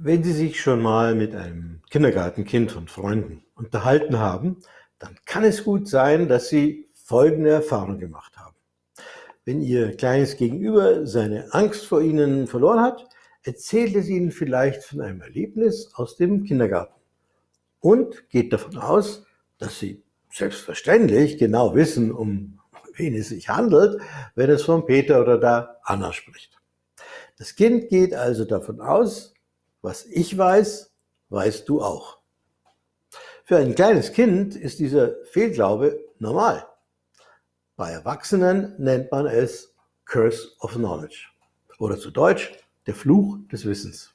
Wenn Sie sich schon mal mit einem Kindergartenkind und Freunden unterhalten haben, dann kann es gut sein, dass Sie folgende Erfahrung gemacht haben. Wenn Ihr kleines Gegenüber seine Angst vor Ihnen verloren hat, erzählt es Ihnen vielleicht von einem Erlebnis aus dem Kindergarten und geht davon aus, dass Sie selbstverständlich genau wissen, um wen es sich handelt, wenn es von Peter oder der Anna spricht. Das Kind geht also davon aus, was ich weiß, weißt du auch. Für ein kleines Kind ist dieser Fehlglaube normal. Bei Erwachsenen nennt man es Curse of Knowledge oder zu Deutsch der Fluch des Wissens.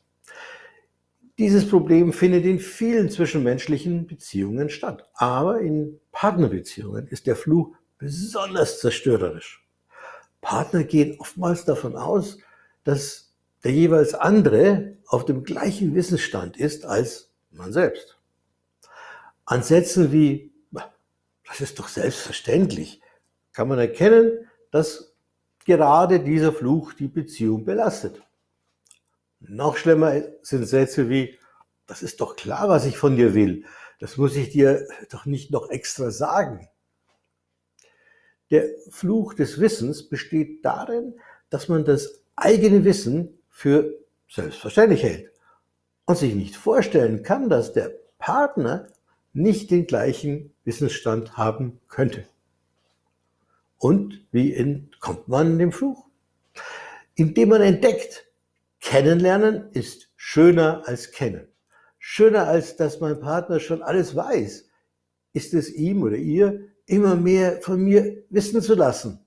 Dieses Problem findet in vielen zwischenmenschlichen Beziehungen statt, aber in Partnerbeziehungen ist der Fluch besonders zerstörerisch. Partner gehen oftmals davon aus, dass der jeweils andere auf dem gleichen Wissensstand ist als man selbst. An Sätzen wie, das ist doch selbstverständlich, kann man erkennen, dass gerade dieser Fluch die Beziehung belastet. Noch schlimmer sind Sätze wie, das ist doch klar, was ich von dir will. Das muss ich dir doch nicht noch extra sagen. Der Fluch des Wissens besteht darin, dass man das eigene Wissen für selbstverständlich hält und sich nicht vorstellen kann, dass der Partner nicht den gleichen Wissensstand haben könnte. Und wie entkommt man dem Fluch? Indem man entdeckt, kennenlernen ist schöner als kennen. Schöner als dass mein Partner schon alles weiß, ist es ihm oder ihr immer mehr von mir wissen zu lassen